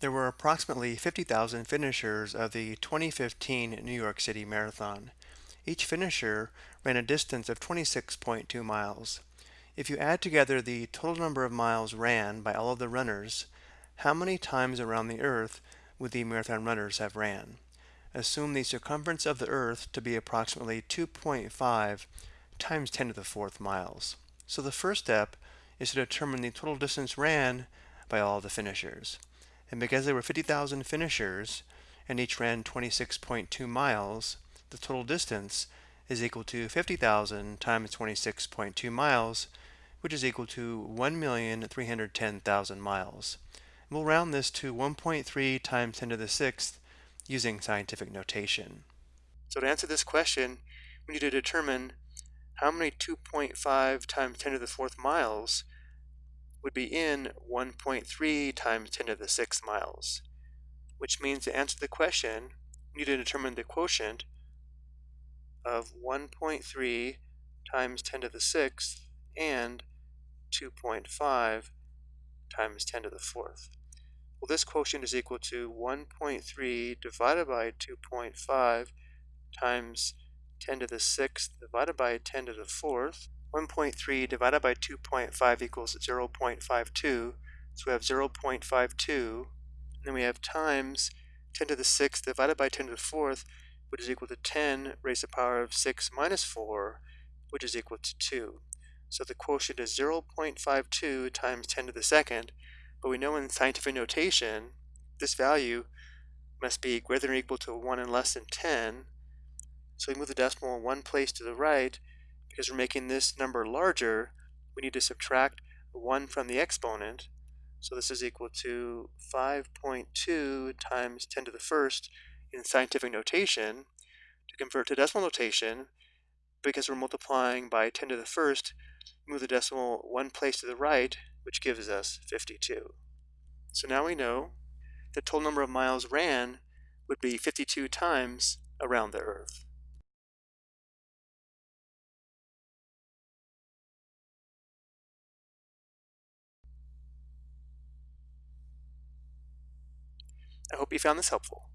There were approximately 50,000 finishers of the 2015 New York City Marathon. Each finisher ran a distance of 26.2 miles. If you add together the total number of miles ran by all of the runners, how many times around the Earth would the marathon runners have ran? Assume the circumference of the Earth to be approximately 2.5 times 10 to the fourth miles. So the first step is to determine the total distance ran by all the finishers. And because there were 50,000 finishers and each ran 26.2 miles, the total distance is equal to 50,000 times 26.2 miles, which is equal to 1,310,000 miles. We'll round this to 1.3 times 10 to the sixth using scientific notation. So to answer this question, we need to determine how many 2.5 times 10 to the fourth miles would be in 1.3 times 10 to the sixth miles, which means to answer the question, we need to determine the quotient of 1.3 times 10 to the sixth and 2.5 times 10 to the fourth. Well, this quotient is equal to 1.3 divided by 2.5 times 10 to the sixth divided by 10 to the fourth 1.3 divided by 2.5 equals 0.52. So we have 0.52, and then we have times 10 to the 6th divided by 10 to the 4th, which is equal to 10 raised to the power of 6 minus 4, which is equal to 2. So the quotient is 0.52 times 10 to the second, but we know in scientific notation, this value must be greater than or equal to 1 and less than 10. So we move the decimal one place to the right, because we're making this number larger, we need to subtract 1 from the exponent. So this is equal to 5.2 times 10 to the first in scientific notation. To convert to decimal notation, because we're multiplying by 10 to the first, move the decimal one place to the right, which gives us 52. So now we know the total number of miles ran would be 52 times around the Earth. I hope you found this helpful.